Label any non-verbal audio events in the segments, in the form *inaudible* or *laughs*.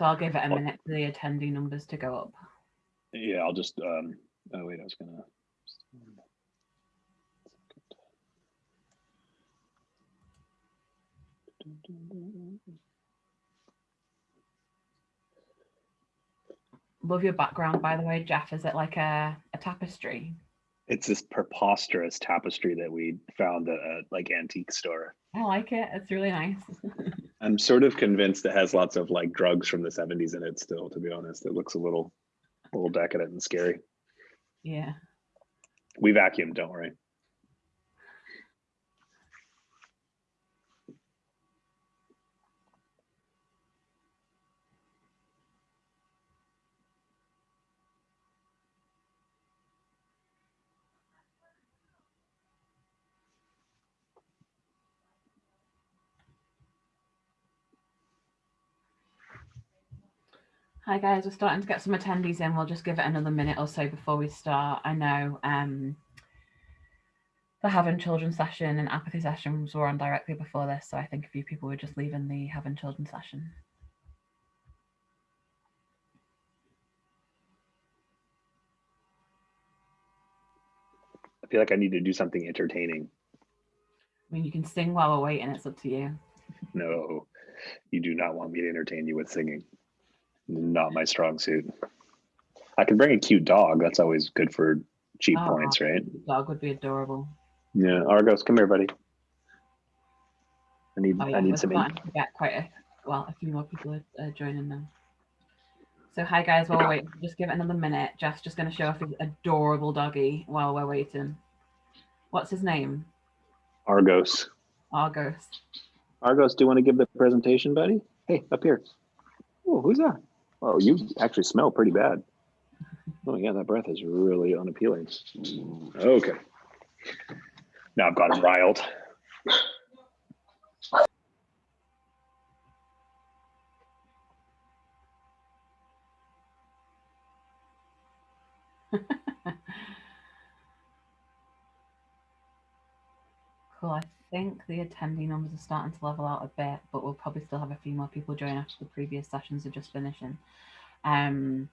So I'll give it a Well- minute for the attendee numbers to go up. Yeah, I'll just, um, oh wait, I was gonna. Love your background, by the way, Jeff. Is it like a, a tapestry? It's this preposterous tapestry that we found at a like antique store. I like it. It's really nice. *laughs* I'm sort of convinced it has lots of like drugs from the 70s in it still, to be honest. It looks a little, a little decadent and scary. yeah. We vacuumed, don't worry. Hi guys, we're starting to get some attendees in. We'll just give it another minute or so before we start. I know um, the having children session and apathy sessions were on directly before this, so I think a few people were just leaving the having children session. I feel like I need to do something entertaining. I mean, you can sing while we're waiting. It's up to you. No, you do not want me to entertain you with singing. Not my strong suit. I can bring a cute dog. That's always good for cheap Oh, points, right? Dog would be adorable. Yeah, Argos, come here, buddy. I need Oh, yeah, I need some. get quite a well, a few more people are uh, joining now. So hi guys, while we're waiting, just give it another minute. Jeff's just going to show off his adorable doggy while we're waiting. What's his name? Argos. Argos. Argos, do you want to give the presentation, buddy? Hey, up here. Oh, who's that? Oh, you actually smell pretty bad. Oh yeah, that breath is really unappealing. Okay. Now I've got him riled. Cool. I think the attendee numbers are starting to level out a bit, but we'll probably still have a few more people join after the previous sessions are just finishing. Um,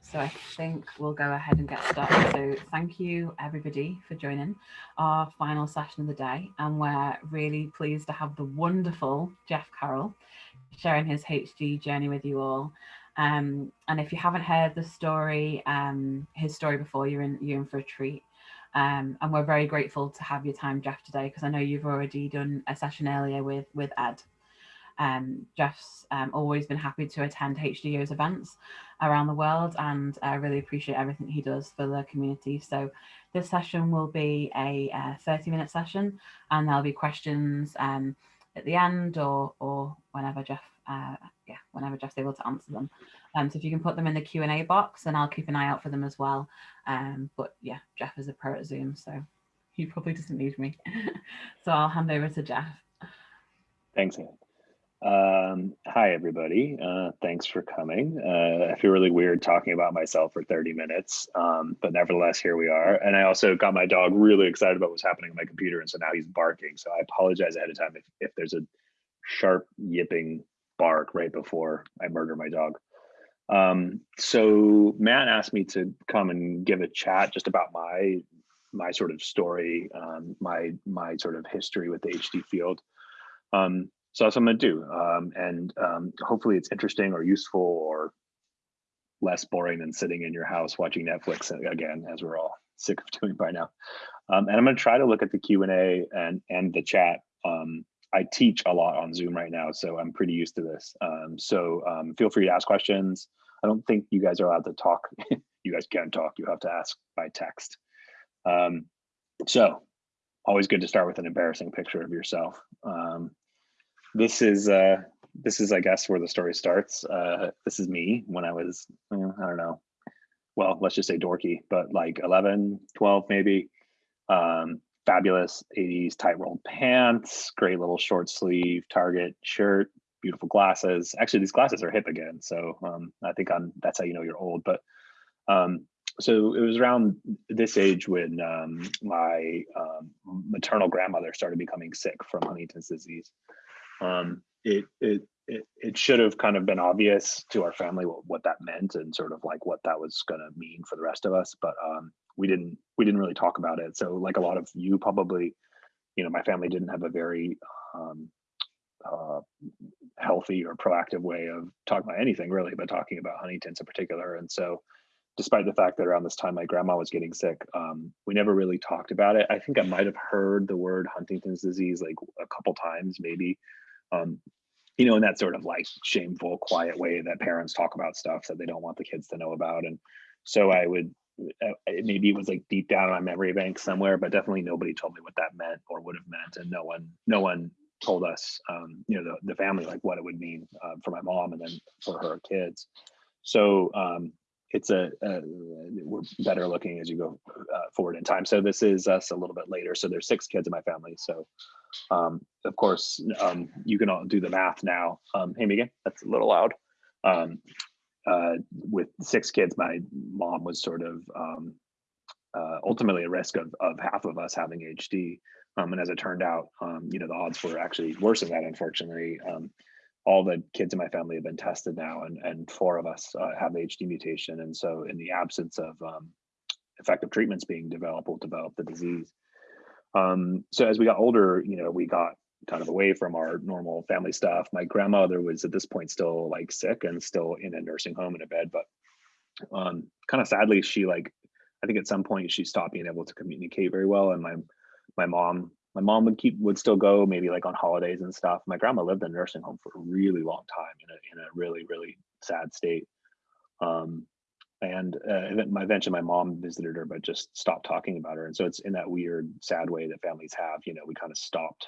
so I think we'll go ahead and get started. So thank you everybody for joining our final session of the day. And we're really pleased to have the wonderful Jeff Carroll sharing his HD journey with you all. Um, and if you haven't heard the story, um, his story before, you're in, you're in for a treat. Um, and we're very grateful to have your time, Jeff, today, because I know you've already done a session earlier with, with Ed. Um, Jeff's um, always been happy to attend HDYO's events around the world and I really appreciate everything he does for the community. So this session will be a 30 minute session and there'll be questions um, at the end or, or whenever Jeff, uh, yeah, whenever Jeff's able to answer them. Um, so if you can put them in the Q&A box and I'll keep an eye out for them as well. Um, but yeah, Jeff is a pro at Zoom, so he probably doesn't need me. *laughs* so I'll hand over to Jeff. Thanks, Anne. Um, hi, everybody. Uh, thanks for coming. Uh, I feel really weird talking about myself for 30 minutes, um, but nevertheless, here we are. And I also got my dog really excited about what's happening on my computer, and so now he's barking. So I apologize ahead of time if, if there's a sharp yipping bark right before I murder my dog. Um, so Matt asked me to come and give a chat just about my my sort of story, um, my my sort of history with the HD field. Um, so that's what I'm going to do. Um, and um, hopefully it's interesting or useful or less boring than sitting in your house watching Netflix again, as we're all sick of *laughs* doing by now. Um, and I'm going to try to look at the Q&A and, and the chat. Um, I teach a lot on Zoom right now, so I'm pretty used to this. Um, so um, feel free to ask questions. I don't think you guys are allowed to talk. *laughs* you guys can't talk. You have to ask by text. Um, so always good to start with an embarrassing picture of yourself. Um, this is uh this is i guess where the story starts uh this is me when i was i don't know well let's just say dorky but like 11 12 maybe um fabulous 80s tight rolled pants great little short sleeve target shirt beautiful glasses actually these glasses are hip again so um i think i'm that's how you know you're old but um so it was around this age when um, my um, maternal grandmother started becoming sick from huntington's disease um, it, it it, it should have kind of been obvious to our family what, what that meant and sort of like what that was going to mean for the rest of us. But um, we didn't we didn't really talk about it. So like a lot of you probably, you know, my family didn't have a very um, uh, healthy or proactive way of talking about anything really, but talking about Huntington's in particular. And so despite the fact that around this time my grandma was getting sick, um, we never really talked about it. I think I might have heard the word Huntington's disease like a couple times, maybe. Um, you know, in that sort of like shameful, quiet way that parents talk about stuff that they don't want the kids to know about. And so I would, maybe it was like deep down in my memory bank somewhere, but definitely nobody told me what that meant or would have meant. And no one, no one told us, um, you know, the, the family, like what it would mean uh, for my mom and then for her kids. So um, it's a, a, we're better looking as you go uh, forward in time. So this is us a little bit later. So there's six kids in my family. So um, of course um, you can all do the math now. Um, hey Megan, that's a little loud. Um, uh, with six kids, my mom was sort of um, uh, ultimately a risk of, of half of us having HD. Um, and as it turned out, you know, the odds were actually worse than that, unfortunately all the kids in my family have been tested now, and and four of us uh, have HD mutation. And so, in the absence of um, effective treatments being developed, we'll develop the disease. Um, so as we got older, you know, we got kind of away from our normal family stuff. My grandmother was at this point still like sick and still in a nursing home in a bed, but um, kind of sadly, she like I think at some point she stopped being able to communicate very well, and my my mom my mom would keep would still go maybe like on holidays and stuff. My grandma lived in a nursing home for a really long time in a in a really really sad state. Um, and uh, my eventually my mom visited her, but just stopped talking about her. And so it's in that weird, sad way that families have. You know, we kind of stopped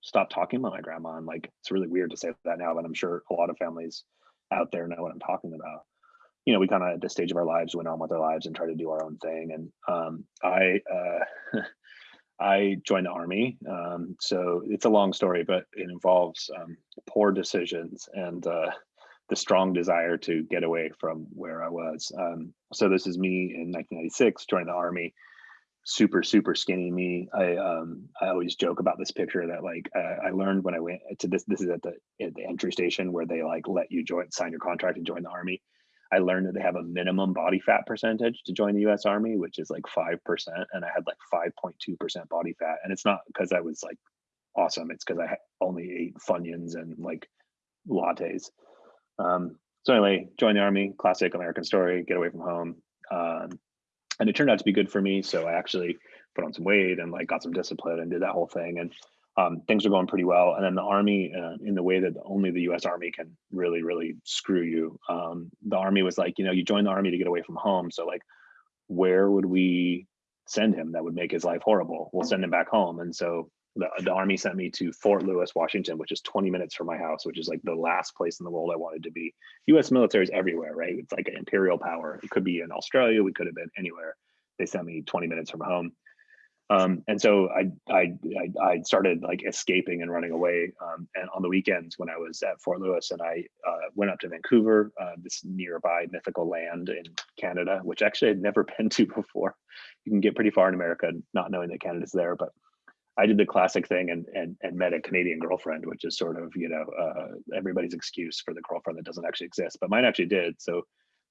stopped talking about my grandma, and like it's really weird to say that now, but I'm sure a lot of families out there know what I'm talking about. You know, we kind of at this stage of our lives went on with our lives and tried to do our own thing. And um, I uh, *laughs* I joined the army. Um, so it's a long story, but it involves um, poor decisions and uh, the strong desire to get away from where I was. Um, so this is me in 1996, joined the army. Super, super skinny me. I um, I always joke about this picture that like uh, I learned when I went to this. This is at the at the entry station where they like let you join, sign your contract, and join the army. I learned that they have a minimum body fat percentage to join the US Army, which is like 5%. And I had like 5.2% body fat. And it's not because I was like awesome, it's because I only ate Funyuns and like lattes. Um, so, anyway, join the Army, classic American story, get away from home. Um, and it turned out to be good for me. So, I actually put on some weight and like got some discipline and did that whole thing. And um, things are going pretty well. And then the Army, uh, in the way that only the U.S. Army can really, really screw you, um, the Army was like, you know, you join the Army to get away from home. So like, where would we send him that would make his life horrible? We'll send him back home. And so the, the Army sent me to Fort Lewis, Washington, which is 20 minutes from my house, which is like the last place in the world I wanted to be. U.S. military is everywhere, right? It's like an imperial power. It could be in Australia. We could have been anywhere. They sent me 20 minutes from home. Um, and so I, I, I started like escaping and running away. Um, and on the weekends when I was at Fort Lewis, and I uh, went up to Vancouver, uh, this nearby mythical land in Canada, which actually I'd never *laughs* been to before. You can get pretty far in America not knowing that Canada's there, but I did the classic thing and and and met a Canadian girlfriend, which is sort of you know uh, everybody's excuse for the girlfriend that doesn't actually exist, but mine actually did. So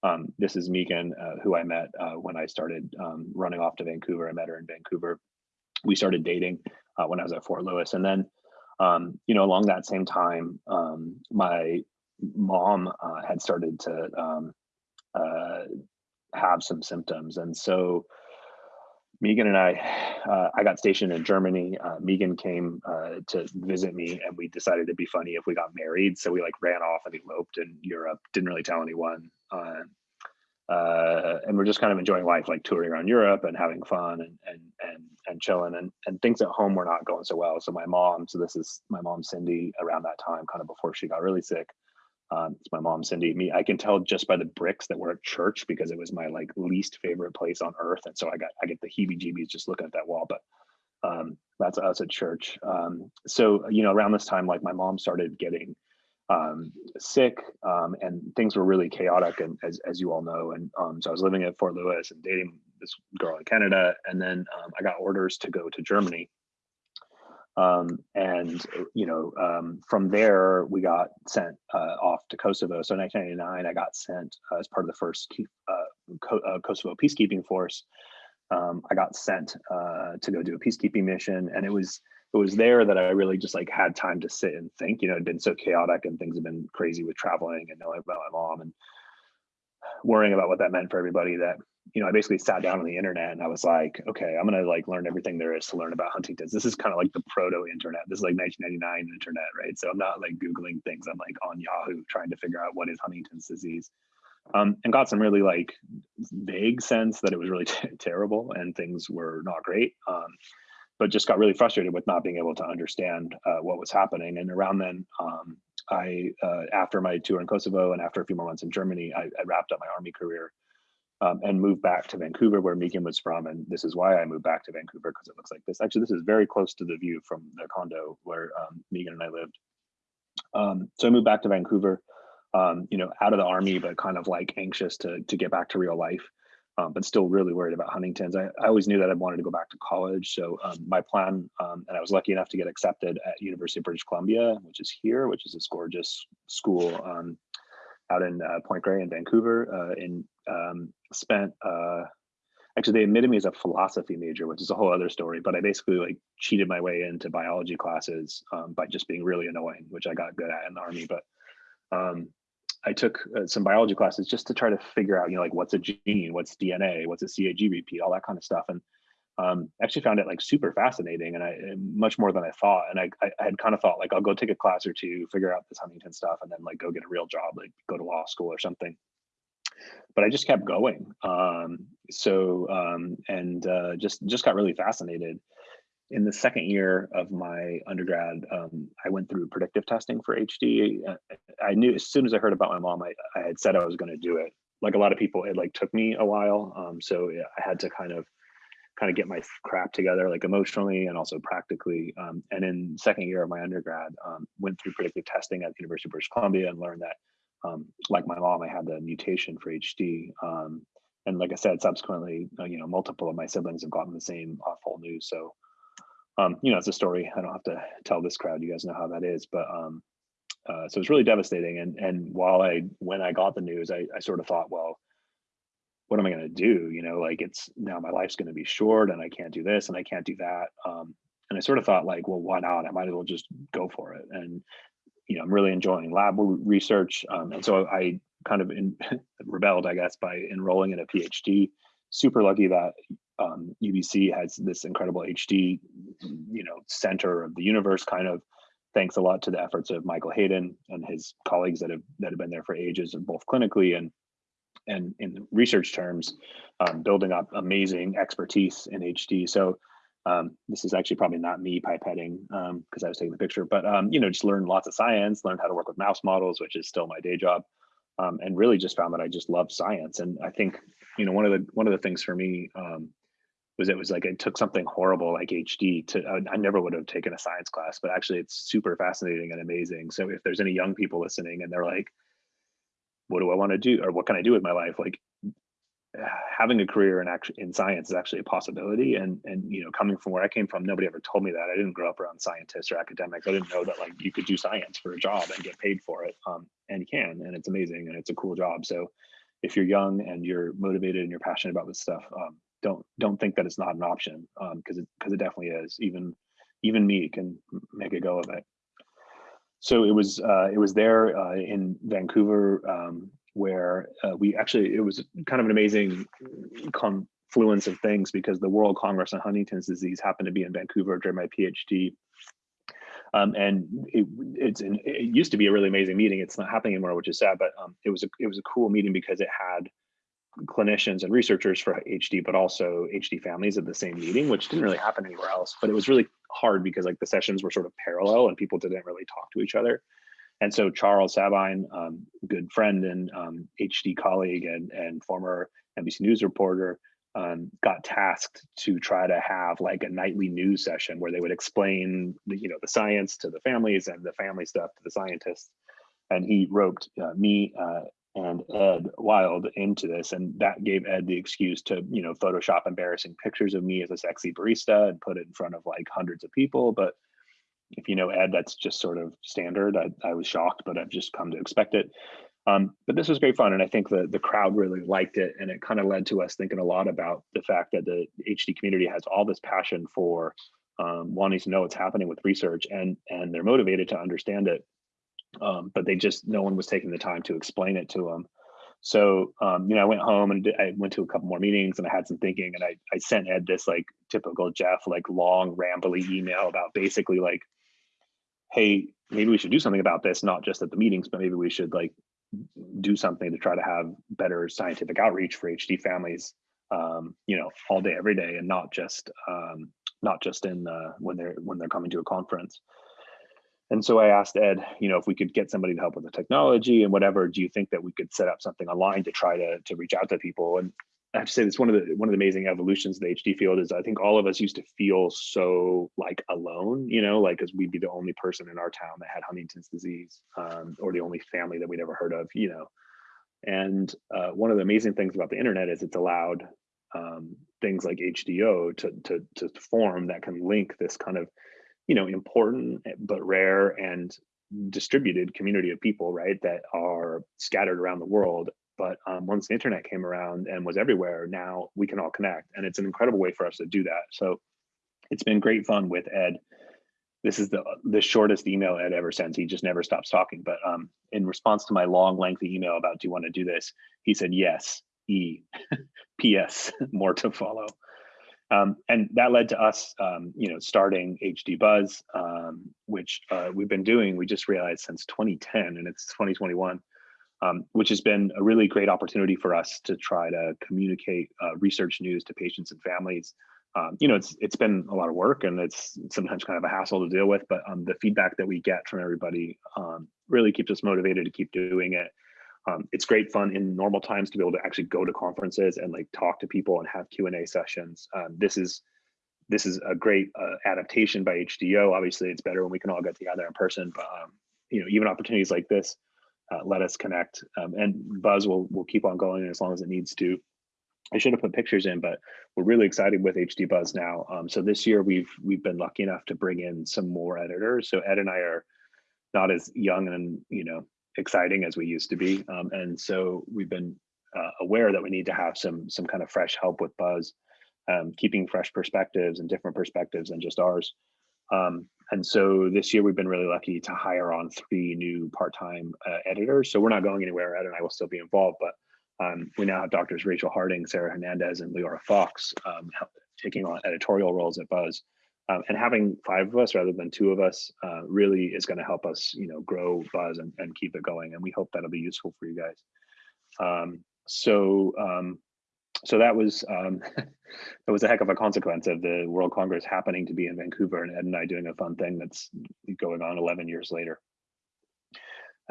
um, this is Megan, uh, who I met uh, when I started um, running off to Vancouver. I met her in Vancouver. We started dating uh, when I was at Fort Lewis. And then, um, you know, along that same time, um, my mom uh, had started to um, uh, have some symptoms. And so Megan and I, uh, I got stationed in Germany. Uh, Megan came uh, to visit me, and we decided it'd be funny if we got married. So we like ran off and eloped in Europe. Didn't really tell anyone, uh, uh, and we're just kind of enjoying life, like touring around Europe and having fun and and and and chilling. And and things at home were not going so well. So my mom, so this is my mom Cindy, around that time, kind of before she got really sick. Um, it's my mom, Cindy. Me, I can tell just by the bricks that were at church because it was my like least favorite place on earth, and so I got I get the heebie-jeebies just looking at that wall. But um, that's us at church. Um, so you know, around this time, like my mom started getting um, sick, um, and things were really chaotic, and as as you all know. And um, so I was living at Fort Lewis and dating this girl in Canada, and then um, I got orders to go to Germany Um, and you know, um, from there we got sent uh, off to Kosovo. So in 1999, I got sent uh, as part of the first uh, uh, Kosovo peacekeeping force. Um, I got sent uh, to go do a peacekeeping mission, and it was it was there that I really just like had time to sit and think. You know, it'd been so chaotic and things have been crazy with traveling and knowing about my mom and worrying about what that meant for everybody that you know, I basically sat down on the internet and I was like, okay, I'm gonna like learn everything there is to learn about Huntington's. This is kind of like the proto internet. This is like 1999 internet, right? So I'm not like Googling things. I'm like on Yahoo trying to figure out what is Huntington's disease. Um, and got some really like vague sense that it was really *laughs* terrible and things were not great. Um, but just got really frustrated with not being able to understand uh, what was happening. And around then, um, I, uh, after my tour in Kosovo and after a few more months in Germany, I, I wrapped up my army career um, and moved back to Vancouver where Megan was from. And this is why I moved back to Vancouver because it looks like this. Actually, this is very close to the view from the condo where um, Megan and I lived. Um, so I moved back to Vancouver, um, you know, out of the army, but kind of like anxious to, to get back to real life, um, but still really worried about Huntington's. I, I, always knew that I wanted to go back to college. So um, my plan, and I was lucky enough to get accepted at University of British Columbia, which is here, which is this gorgeous school out in uh, Point Grey in Vancouver uh, in um, spent uh, actually they admitted me as a philosophy major, which is a whole other story. But I basically like cheated my way into biology classes um, by just being really annoying, which I got good at in the army. But um, I took uh, some biology classes just to try to figure out, you know, like what's a gene, what's DNA, what's a CAG repeat, all that kind of stuff. And um, actually found it like super fascinating and I much more than I thought. And I, I, had kind of thought like, I'll go take a class or two, figure out this Huntington stuff and then like go get a real job, like go to law school or something but I just kept going. Um, so um, and uh, just just got really fascinated. In the second year of my undergrad, um, I went through predictive testing for HD. Uh, I knew as soon as I heard about my mom, I, I had said I was going to do it. Like a lot of people, it like took me a while. Um, so I had to kind of kind of get my crap together, like emotionally and also practically. Um, and in second year of my undergrad, um, went through predictive testing at the University of British Columbia and learned that um, like my mom, I had the mutation for HD. Um, and like I said, subsequently, uh, you know, multiple of my siblings have gotten the same awful news. So, um, you know, it's a story. I don't have to tell this crowd. You guys know how that is. But um, uh, so it's really devastating. And and while I when I got the news, I, I sort of thought, well, what am I going to do? You know, like it's now my life's going to be short, and I can't do this, and I can't do that. Um, and I sort of thought, like, well, why not? I might as well just go for it. And you know, I'm really enjoying lab research. Um, and so I kind of in, *laughs* rebelled, I guess, by enrolling in a PhD. Super lucky that um, UBC has this incredible HD, you know, center of the universe kind of thanks a lot to the efforts of Michael Hayden and his colleagues that have that have been there for ages, and both clinically and and in research terms, um, building up amazing expertise in HD. So um, this is actually probably not me pipetting because um, I was taking the picture, but um, you know, just learned lots of science, learned how to work with mouse models, which is still my day job, um, and really just found that I just love science. And I think you know one of the one of the things for me um, was it was like it took something horrible like HD to I, I never would have taken a science class, but actually it's super fascinating and amazing. So if there's any young people listening and they're like, what do I want to do or what can I do with my life? Like having a career in actually in science is actually a possibility. And and you know coming from where i came from nobody ever told me that. I didn't grow up around scientists or academics. I didn't know that like you could do science for a job and get paid for it. Um, and you can and it's amazing and it's a cool job. So if you're young and you're motivated and you're passionate about this stuff um, don't don't think that it's not an option because um, it because it definitely is. Even even me can make a go of it. So it was uh, it was there uh, in vancouver um, where uh, we actually it was kind of an amazing confluence of things because the World Congress on Huntington's disease happened to be in Vancouver during my PhD. Um, and it, it's an, it used to be a really amazing meeting. It's not happening anymore, which is sad. But um, it was a it was a cool meeting because it had clinicians and researchers for HD, but also HD families at the same meeting, which didn't really happen anywhere else. But it was really hard because like the sessions were sort of parallel and people didn't really talk to each other. And so Charles Sabine, um, good friend and um, HD colleague and, and former NBC News reporter, um, got tasked to try to have like a nightly news session where they would explain, the, you know, the science to the families and the family stuff to the scientists. And he roped uh, me uh, and Ed Wild into this, and that gave Ed the excuse to, you know, Photoshop embarrassing pictures of me as a sexy barista and put it in front of like hundreds of people. But if you know Ed, that's just sort of standard. I, I was shocked, but I've just come to expect it. Um, but this was great fun, and I think the the crowd really liked it, and it kind of led to us thinking a lot about the fact that the HD community has all this passion for um, wanting to know what's happening with research, and and they're motivated to understand it, um, but they just no one was taking the time to explain it to them. So um, you know, I went home and I went to a couple more meetings, and I had some thinking, and I I sent Ed this like typical Jeff like long rambly email about basically like, hey, maybe we should do something about this, not just at the meetings, but maybe we should like do something to try to have better scientific outreach for HD families, um, you know, all day, every day, and not just um, not just in uh, when they're when they're coming to a conference. And so I asked Ed, you know, if we could get somebody to help with the technology and whatever, do you think that we could set up something online to try to to reach out to people? And I have to say, this one of the one of the amazing evolutions of the HD field is I think all of us used to feel so like alone, you know, like as we'd be the only person in our town that had Huntington's disease, um, or the only family that we'd ever heard of, you know. And uh, one of the amazing things about the internet is it's allowed um, things like HDYO to, to to form that can link this kind of, you know, important but rare and distributed community of people, right, that are scattered around the world but um, once the internet came around and was everywhere, now we can all connect. And it's an incredible way for us to do that. So it's been great fun with Ed. This is the the shortest email Ed ever sends. He just never stops talking. But um, in response to my long, lengthy email about do you want to do this, he said yes. E. *laughs* P.S. *laughs* More to follow. Um, and that led to us, um, you know, starting HD Buzz, um, which uh, we've been doing. We just realized since 2010, and it's 2021 um, which has been a really great opportunity for us to try to communicate uh, research news to patients and families. Um, you know, it's it's been a lot of work and it's sometimes kind of a hassle to deal with, but um, the feedback that we get from everybody um, really keeps us motivated to keep doing it. Um, it's great fun in normal times to be able to actually go to conferences and like talk to people and have Q and A sessions. Um, this is this is a great uh, adaptation by HDYO. Obviously, it's better when we can all get together in person, but you know, even opportunities like this uh, let us connect. Um, and Buzz will will keep on going as long as it needs to. I should have put pictures in, but we're really excited with HD Buzz now. Um, so this year we've we've been lucky enough to bring in some more editors. So Ed and I are not as young and you know exciting as we used to be, um, and so we've been uh, aware that we need to have some some kind of fresh help with Buzz, um, keeping fresh perspectives and different perspectives than just ours. Um, and so this year we've been really lucky to hire on three new part-time uh, editors. So we're not going anywhere. Ed and I will still be involved, but um, we now have doctors Rachel Harding, Sarah Hernandez, and Leora Fox um, taking on editorial roles at Buzz. Um, and having five of us rather than two of us uh, really is going to help us, you know, grow Buzz and, and, keep it going. And we hope that'll be useful for you guys. Um, so um, so that was um, *laughs* that was a heck of a consequence of the World Congress happening to be in Vancouver and Ed and I doing a fun thing that's going on 11 years later.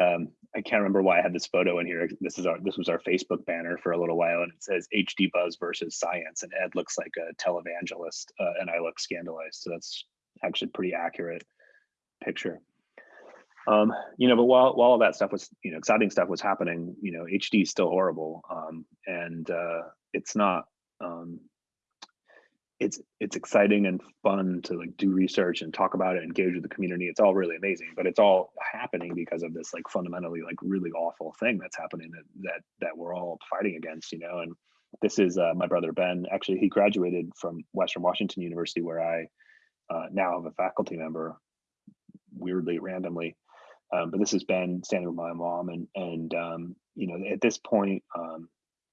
Um, I can't remember why I had this photo in here. This is our this was our Facebook banner for a little while, and it says HD Buzz versus Science, and Ed looks like a televangelist, uh, and I look scandalized. So that's actually pretty accurate picture. Um, you know, but while while all that stuff was, you know, exciting stuff was happening, you know, HD is still horrible, um, and uh, it's not um, it's it's exciting and fun to like do research and talk about it engage with the community. It's all really amazing but it's all happening because of this like fundamentally like really awful thing that's happening that that that we're all fighting against you know? And this is uh, my brother ben. Actually he graduated from western washington university where i uh, now have a faculty member weirdly randomly. Um, but this has been standing with my mom and and um, you know at this point um,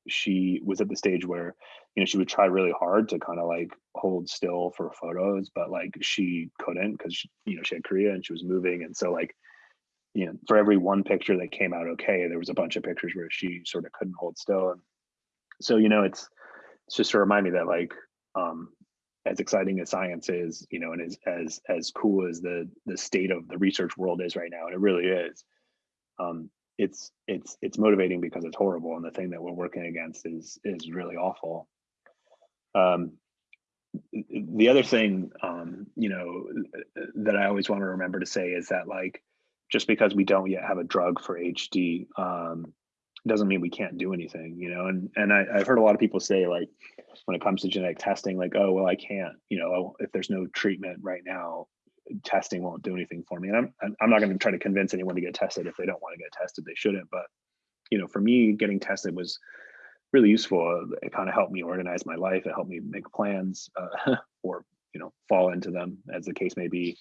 she was at the stage where you know she would try really hard to kind of like hold still for photos but like she couldn't because you know she had chorea and she was moving and so like you know for every one picture that came out okay there was a bunch of pictures where she sort of couldn't hold still and so you know it's it's just to remind me that like um as exciting as science is you know and as as as cool as the the state of the research world is right now and it really is um it's it's it's motivating because it's horrible and the thing that we're working against is is really awful. Um the other thing um you know that i always want to remember to say is that like just because we don't yet have a drug for hd um doesn't mean we can't do anything you know? And and I, i've heard a lot of people say like when it comes to genetic testing like oh well i can't you know if there's no treatment right now testing won't do anything for me. And I'm I'm- not going to try to convince anyone to get tested if they don't want to get tested. They shouldn't. But you know, for me, getting tested was really useful. It kind of helped me organize my life. It helped me make plans uh, *laughs* or you know fall into them as the case may be.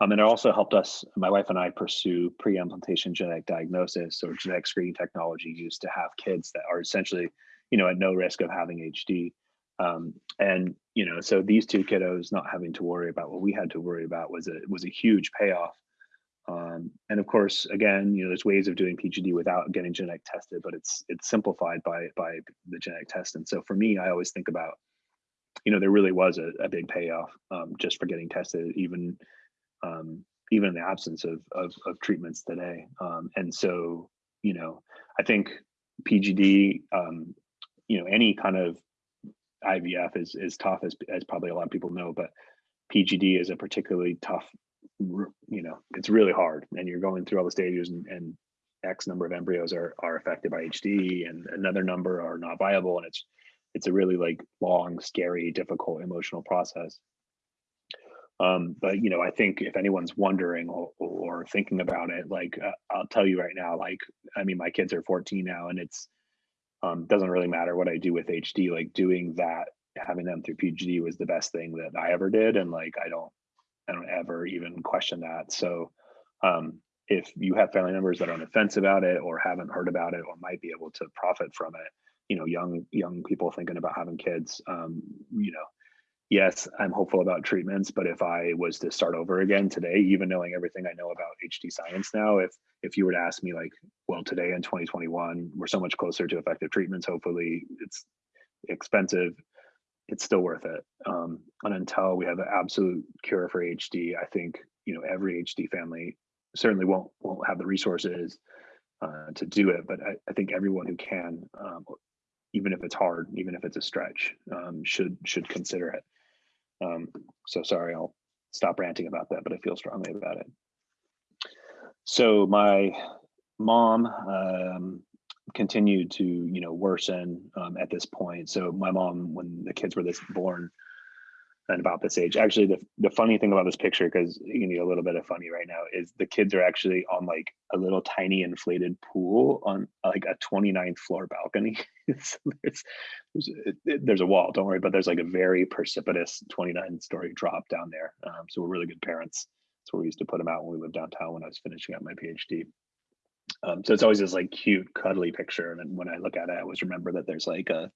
Um, and it also helped us, my wife and I, pursue pre-implantation genetic diagnosis or genetic screening technology used to have kids that are essentially, you know, at no risk of having HD. Um, and you know, so these two kiddos not having to worry about what we had to worry about was a was a huge payoff. Um, and of course, again, you know, there's ways of doing PGD without getting genetic tested, but it's it's simplified by by the genetic test. And so for me, I always think about, you know, there really was a, a big payoff um, just for getting tested, even um, even in the absence of of, of treatments today. Um, and so, you know, I think PGD, um, you know, any kind of IVF is is tough as as probably a lot of people know, but PGD is a particularly tough. You know, it's really hard, and you're going through all the stages, and, and X number of embryos are are affected by HD, and another number are not viable, and it's it's a really like long, scary, difficult, emotional process. Um, but you know, I think if anyone's wondering or, or thinking about it, like uh, I'll tell you right now, like I mean, my kids are 14 now, and it's um, doesn't really matter what I do with HD. Like doing that, having them through PGD was the best thing that I ever did, and like I don't, I don't ever even question that. So, um, if you have family members that are on the fence about it, or haven't heard about it, or might be able to profit from it, you know, young young people thinking about having kids, um, you know, yes, I'm hopeful about treatments, but if I was to start over again today, even knowing everything I know about HD science now, if if you were to ask me like, well, today in 2021, we're so much closer to effective treatments. Hopefully, it's expensive. It's still worth it. Um, and until we have an absolute cure for HD, I think you know every HD family certainly won't won't have the resources uh, to do it. But I, I think everyone who can, um, even if it's hard, even if it's a stretch, um, should should consider it. Um, so sorry, I'll stop ranting about that, but I feel strongly about it. So my mom um, continued to, you know, worsen um, at this point. So my mom, when the kids were this born, and about this age. Actually, the, the funny thing about this picture, because you need a little bit of funny right now, is the kids are actually on like a little tiny inflated pool on like a 29th floor balcony. *laughs* so there's, there's, there's, a wall, don't worry, but there's like a very precipitous 29 story drop down there. Um, so we're really good parents. That's where we used to put them out when we lived downtown when I was finishing up my PhD. Um, so it's always this like cute, cuddly picture. And then when I look at it, I always remember that there's like a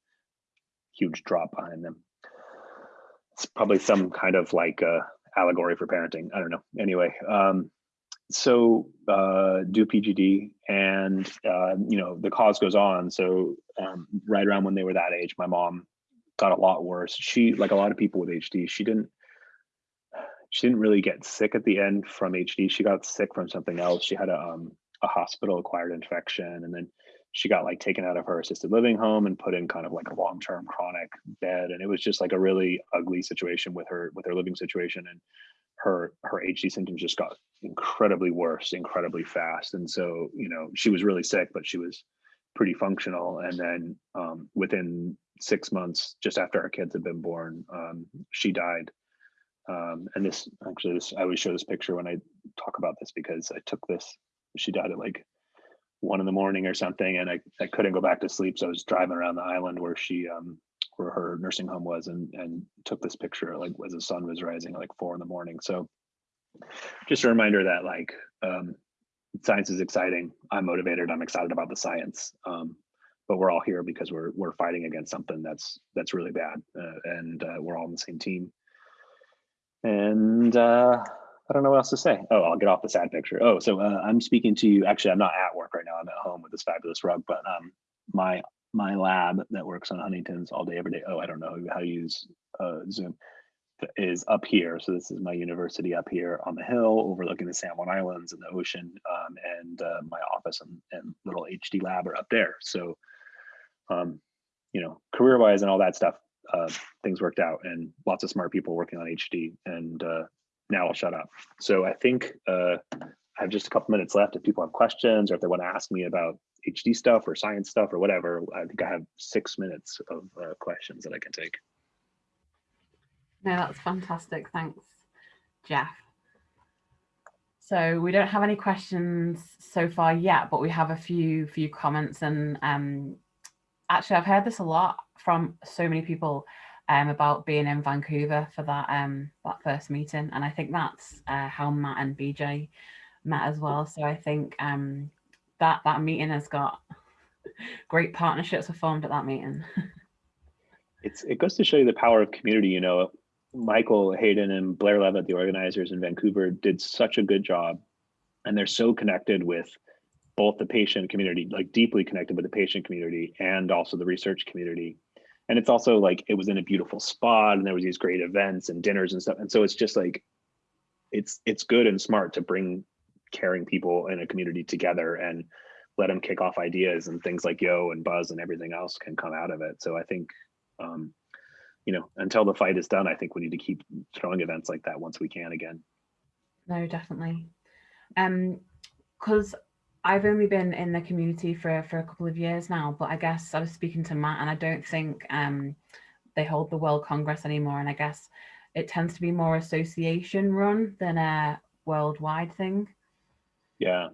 huge drop behind them it's probably some kind of like uh, allegory for parenting. I don't know. Anyway, um, so uh, do PGD, and uh, you know the cause goes on. So um, right around when they were that age, my mom got a lot worse. She, like a lot of people with HD, she didn't she didn't really get sick at the end from HD. She got sick from something else. She had a um, a hospital acquired infection, and then she got like taken out of her assisted living home and put in kind of like a long-term chronic bed and it was just like a really ugly situation with her with her living situation and her her hd symptoms just got incredibly worse incredibly fast and so you know she was really sick but she was pretty functional and then um, within six months just after our kids had been born um, she died. Um, and this actually this i always show this picture when i talk about this because i took this she died at like one in the morning or something, and I, I couldn't go back to sleep. So I was driving around the island where she um where her nursing home was and and took this picture like as the sun was rising like four in the morning. So just a reminder that like um science is exciting. I'm motivated. I'm excited about the science. Um, but we're all here because we're we're fighting against something that's that's really bad, uh, and uh, we're all on the same team. And uh, I don't know what else to say. Oh, I'll get off the sad picture. Oh, so uh, I'm speaking to you. Actually, I'm not at work right now. I'm at home with this fabulous rug, but um, my my lab that works on Huntington's all day, every day. Oh, I don't know how to use uh, Zoom is up here. So this is my university up here on the hill overlooking the San Juan Islands and the ocean. Um, and uh, my office and, and little HD lab are up there. So, um, you know, career wise and all that stuff, uh, things worked out and lots of smart people working on HD. And uh, now I'll shut up. So I think uh, I have just a couple minutes left. If people have questions or if they want to ask me about HD stuff or science stuff or whatever, I think I have six minutes of uh, questions that I can take. No, that's fantastic. Thanks. Jeff. So we don't have any questions so far yet, but we have a few few comments and um, actually I've heard this a lot from so many people um, about being in Vancouver for that um, that first meeting, and I think that's uh, how Matt and BJ met as well. So I think um, that that meeting has got great partnerships were formed at that meeting. *laughs* it's it goes to show you the power of community. You know, Michael Hayden and Blair Leavitt, the organizers in Vancouver, did such a good job, and they're so connected with both the patient community, like deeply connected with the patient community, and also the research community and it's also like it was in a beautiful spot and there was these great events and dinners and stuff. And so it's just like it's it's good and smart to bring caring people in a community together and let them kick off ideas and things like yo and buzz and everything else can come out of it. So i think um you know until the fight is done i think we need to keep throwing events like that once we can again. No definitely. Um because I've only been in the community for, for a couple of years now, but I guess I was speaking to Matt and I don't think um, they hold the World Congress anymore. And I guess it tends to be more association run than a worldwide thing. Yeah.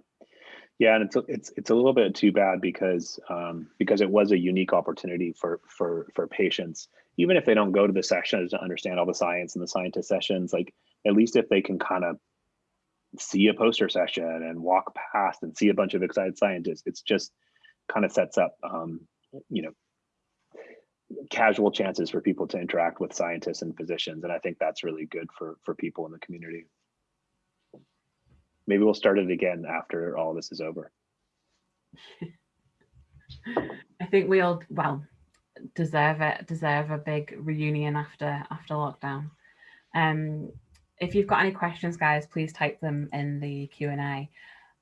Yeah, and it's it's it's a little bit too bad because um, because it was a unique opportunity for for for patients, even if they don't go to the sessions to understand all the science and the scientist sessions. Like at least if they can kind of see a poster session and walk past and see a bunch of excited scientists. It's just kind of sets up, um, you know, casual chances for people to interact with scientists and physicians. And I think that's really good for, for people in the community. Maybe we'll start it again after all this is over. *laughs* I think we all, well, deserve it, deserve a big reunion after after lockdown. Um, if you've got any questions, guys, please type them in the Q and A.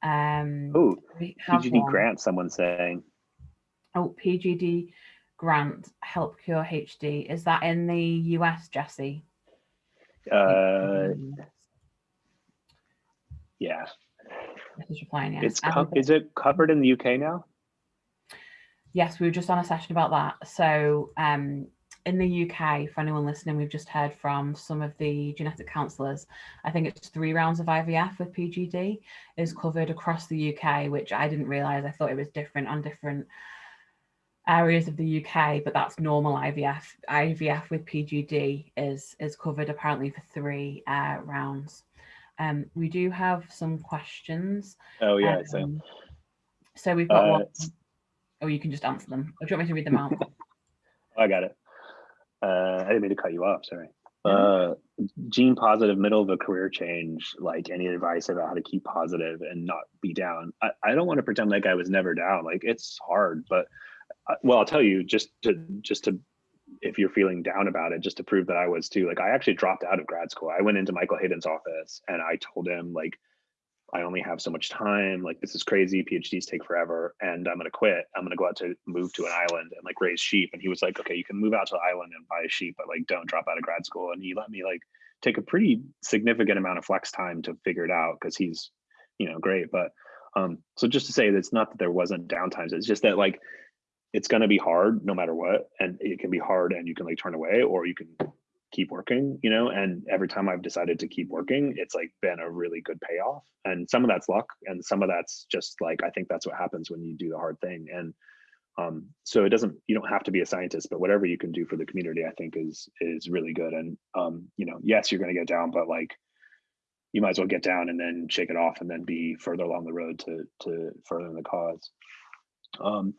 Um, oh, PGD one. grant. Someone saying. Oh, PGD grant help cure HD. Is that in the US, Jesse? Uh, yeah. This is replying. Yes. It's is it covered in the UK now? Yes, we were just on a session about that. So um, in the UK, for anyone listening, we've just heard from some of the genetic counsellors. I think it's three rounds of IVF with PGD is covered across the UK, which I didn't realise. I thought it was different on different areas of the UK, but that's normal IVF. IVF with PGD is is covered apparently for three uh, rounds. Um, we do have some questions. Oh yeah, um, so. so we've got uh, one. Oh, you can just answer them. Or do you want me to read them out? *laughs* I got it. Uh, I didn't mean to cut you off. Sorry. Uh, gene positive, middle of a career change. Like any advice about how to keep positive and not be down. I, I don't want to pretend like I was never down. Like it's hard, but uh, well, I'll tell you just to just to if you're feeling down about it, just to prove that I was too. Like I actually dropped out of grad school. I went into Michael Hayden's office and I told him like I only have so much time. Like this is crazy. PhDs take forever, and I'm gonna quit. I'm gonna go out to move to an island and like raise sheep. And he was like, okay, you can move out to the island and buy a sheep, but like don't drop out of grad school. And he let me like take a pretty significant amount of flex time to figure it out because he's, you know, great. But um, so just to say that it's not that there wasn't downtimes. It's just that like it's gonna be hard no matter what, and it can be hard, and you can like turn away, or you can keep working, you know, and every time I've decided to keep working, it's like been a really good payoff. And some of that's luck and some of that's just like I think that's what happens when you do the hard thing. And um, so it doesn't you don't have to be a scientist, but whatever you can do for the community, I think is is really good. And um, you know, yes, you're gonna get down, but like you might as well get down and then shake it off and then be further along the road to to further the cause. Um,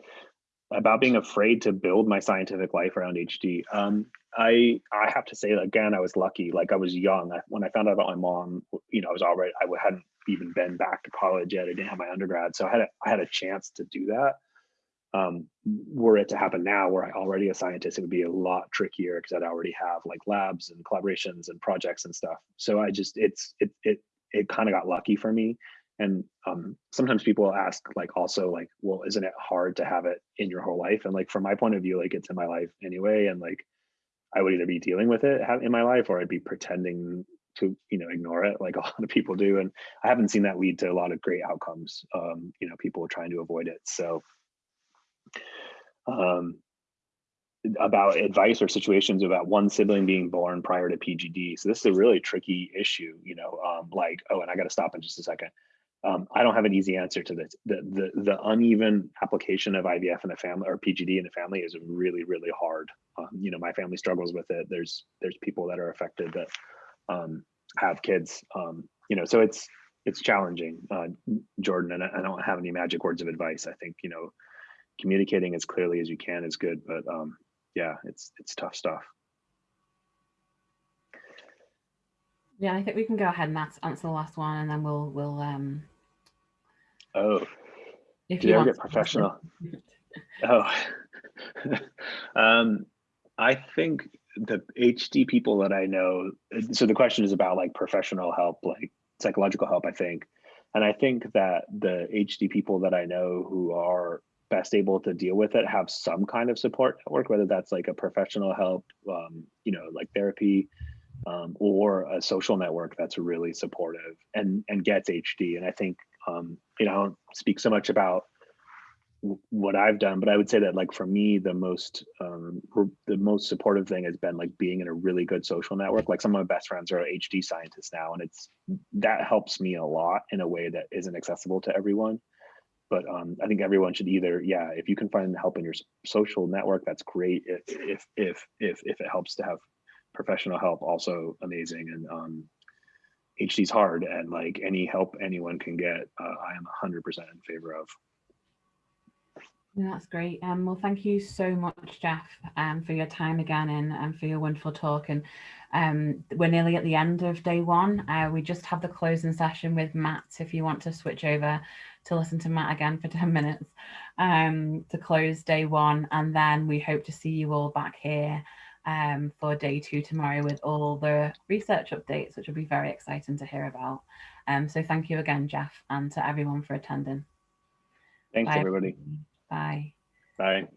about being afraid to build my scientific life around HD. Um, I I have to say again, I was lucky. Like I was young I, when I found out about my mom. You know, I was already I hadn't even been back to college yet. I didn't have my undergrad, so I had a, I had a chance to do that. Um, were it to happen now, where I already a scientist, it would be a lot trickier because I'd already have like labs and collaborations and projects and stuff. So I just it's it it it kind of got lucky for me. And um, sometimes people ask like also like, well, isn't it hard to have it in your whole life? And like from my point of view, like it's in my life anyway, and like I would either be dealing with it in my life or I'd be pretending to you know ignore it like *laughs* a lot of people do and i haven't seen that lead to a lot of great outcomes um you know people trying to avoid it so um about advice or situations about one sibling being born prior to PGD. So this is a really tricky issue, you know, um, like, oh, and I got to stop in just a second. Um, I don't have an easy answer to this. The, the, the uneven application of IVF in a family or PGD in a family is really, really hard. Um, you know, my family struggles with it. There's, there's people that are affected that um, have kids, um, you know, so it's, it's challenging, uh, Jordan, and I, I don't have any magic words of advice. I think, you know, communicating as clearly as you can is good, but um, yeah, it's it's tough stuff. Yeah, I think we can go ahead and answer, answer the last one, and then we'll we'll um. Oh, if you, ever get professional? oh, *laughs* um, I think the HD people that I know. So the question is about like professional help, like psychological help. I think, and I think that the HD people that I know who are best able to deal with it have some kind of support network, whether that's like a professional help, um, you know, like therapy, um, or a social network that's really supportive and and gets HD. And I think um, you know, I don't speak so much about what I've done, but I would say that like for me, the most um, the most supportive thing has been like being in a really good social network. Like some of my best friends are HD scientists now, and it's that helps me a lot in a way that isn't accessible to everyone but um, I think everyone should either, yeah, if you can find help in your social network, that's great. If if if if if it helps to have professional help, also amazing. And um, HD's hard, and like any help anyone can get, uh, I am 100% in favor of. That's great. Um, well, thank you so much, Jeff, um, for your time again and, and for your wonderful talk. And um, we're nearly at the end of day one. Uh, we just have the closing session with Matt if you want to switch over to listen to Matt again for *laughs* 10 minutes um, to close day one. And then we hope to see you all back here um, for day two tomorrow with all the research updates, which will be very exciting to hear about. Um, so thank you again, Jeff, and to everyone for attending. Thanks, Bye. everybody. Bye. Bye.